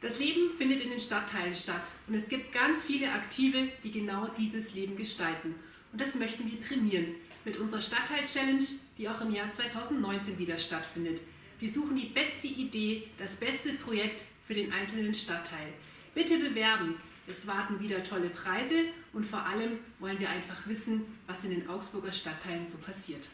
Das Leben findet in den Stadtteilen statt und es gibt ganz viele Aktive, die genau dieses Leben gestalten. Und das möchten wir prämieren mit unserer Stadtteil-Challenge, die auch im Jahr 2019 wieder stattfindet. Wir suchen die beste Idee, das beste Projekt für den einzelnen Stadtteil. Bitte bewerben! Es warten wieder tolle Preise und vor allem wollen wir einfach wissen, was in den Augsburger Stadtteilen so passiert.